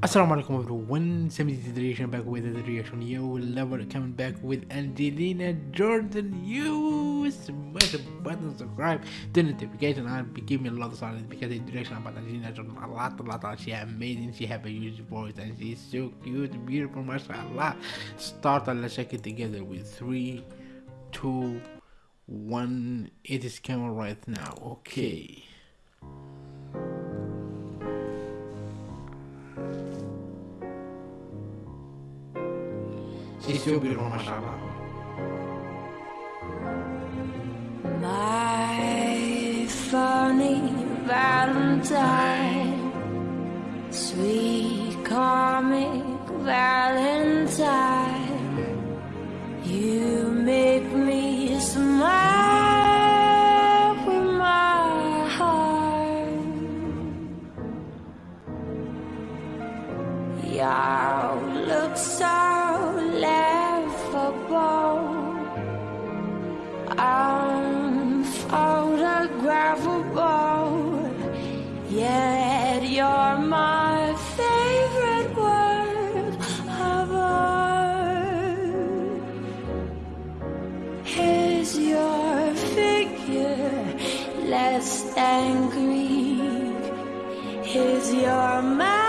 Assalamu alaikum everyone, 70th reaction back with the reaction. You lover coming back with Angelina Jordan. You smash the button, subscribe, turn the notification on, give me a lot of silence because the direction about Angelina Jordan a lot, a lot, a lot. She amazing, she have a huge voice and she's so cute, beautiful, mashallah. Start and let's check it together with three, two, one. It is coming right now. Okay. Still beautiful, mashallah. My funny Valentine, sweet comic Valentine, you make me smile with my heart. You look so less than Greek? Is your mouth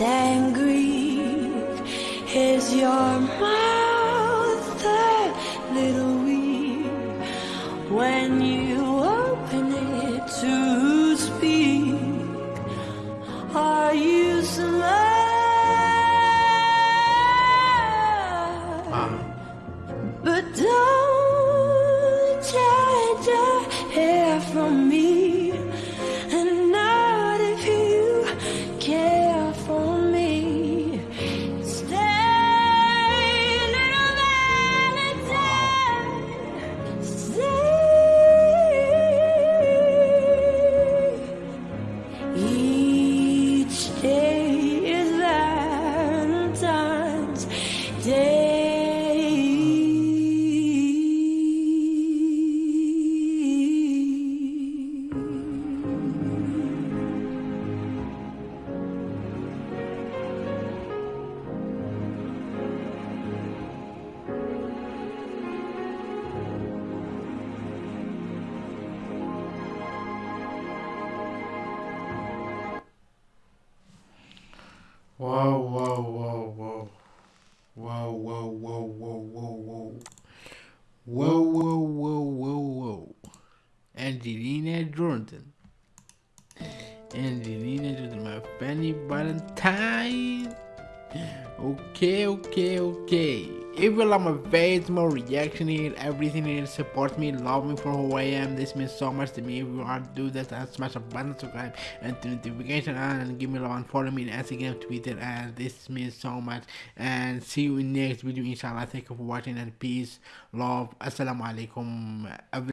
than Greek? Is your mouth a little weak when you open it to speak? Are you smart? Wow. Um. But don't change your hair from me, Stay. Whoa, whoa, whoa, whoa. Whoa, whoa, whoa, whoa, whoa, whoa. Whoa, whoa, whoa, whoa, whoa. Angelina Jordan. Angelina Jordan, my funny Valentine. Okay, okay, okay. If you like my face, my reaction here, everything here, support me, love me for who I am. This means so much to me. If you want to do this, and smash a button, subscribe, and turn notification on, and give me love and follow me on Instagram, Twitter, and this means so much. And see you in next video, inshallah. Thank you for watching, and peace, love. Assalamu alaikum.